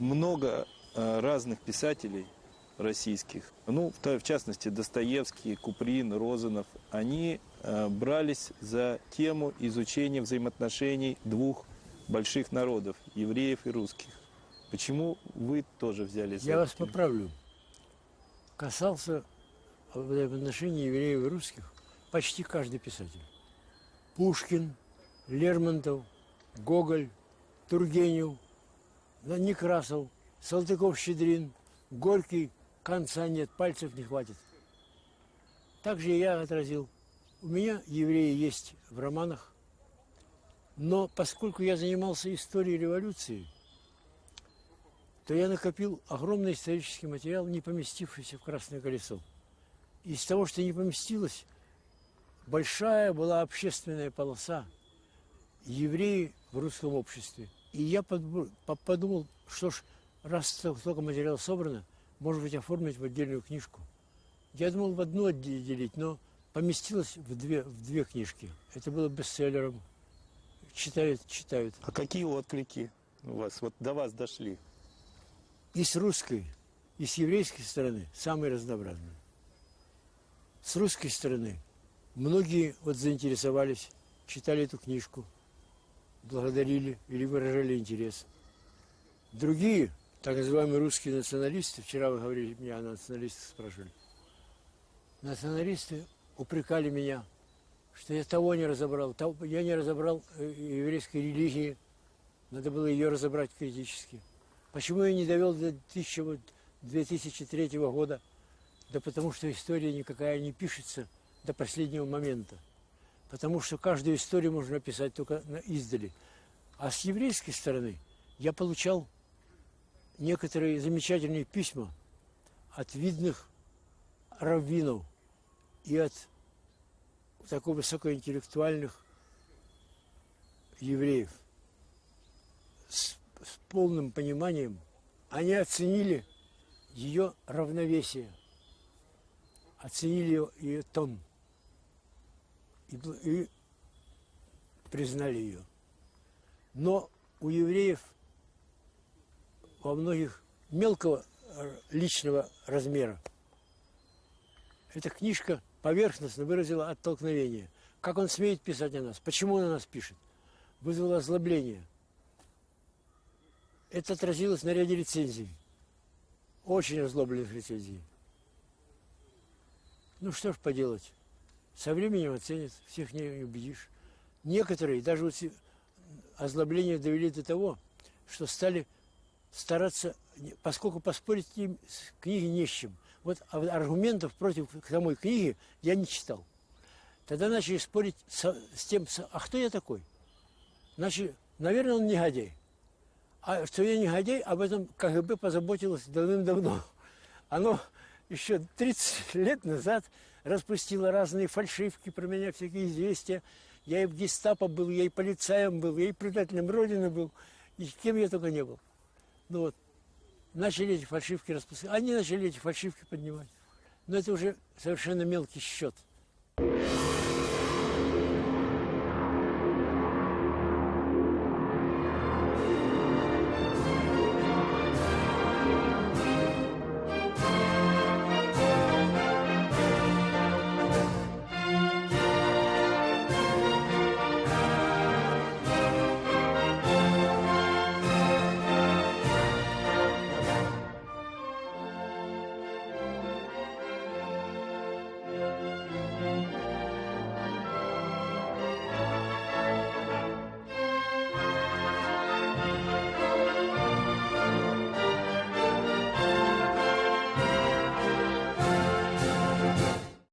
много э, разных писателей российских, ну, в, частности, Достоевский, Куприн, Розанов, они э, брались за тему изучения взаимоотношений двух больших народов, евреев и русских. Почему вы тоже взялись за Я вас тему? поправлю. Касался взаимоотношений евреев и русских почти каждый писатель. Пушкин, Лермонтов, Гоголь, Тургенев, Некрасов, Салтыков-Щедрин, Горький, конца нет, пальцев не хватит. Также и я отразил. У меня евреи есть в романах, но поскольку я занимался историей революции, то я накопил огромный исторический материал, не поместившийся в «Красное колесо». Из того, что не поместилось, большая была общественная полоса евреи в русском обществе. И я подумал, что ж, раз столько материала собрано, может быть, оформить в отдельную книжку. Я думал в одну отделить, но поместилось в две, в две книжки. Это было бестселлером. Читают, читают. А какие отклики у вас, вот до вас дошли? И с русской, и с еврейской стороны самые разнообразные. С русской стороны многие вот заинтересовались, читали эту книжку, благодарили или выражали интерес. Другие, так называемые русские националисты, вчера вы говорили, меня о националистах спрашивали, националисты упрекали меня, что я того не разобрал, того- я не разобрал э, еврейской религии, надо было ее разобрать критически. Почему я не довел до 1000 вот 2003 года? Да потому что история никакая не пишется до последнего момента. Потому что каждую историю можно описать только издали. А с еврейской стороны я получал некоторые замечательные письма от видных раввинов и от такой высокоинтеллектуальных евреев с, с полным пониманием. Они оценили ее равновесие, оценили ее, ее тон и, и признали ее. Но у евреев во многих мелкого э, личного размера. Эта книжка поверхностно выразила оттолкновение. Как он смеет писать о нас? Почему он о нас пишет? Вызвало озлобление. Это отразилось на ряде рецензий. Очень озлобленных рецензий. Ну что ж поделать. Со временем оценят, всех не убедишь. Некоторые даже вот озлобление довели до того, что стали стараться, поскольку поспорить с книгой не с чем. Вот аргументов против самой книги я не читал. Тогда начали спорить со- с тем, со- а кто я такой? Начали, наверное, он негодяй. А что я негодяй, об этом КГБ позаботилось давным-давно. Оно еще 30 лет назад распустило разные фальшивки про меня, всякие известия. Я и в гестапо был, я и полицаем был, я и предателем Родины был, и кем я только не был. Ну вот, начали эти фальшивки распускать. Они начали эти фальшивки поднимать. Но это уже совершенно мелкий счет.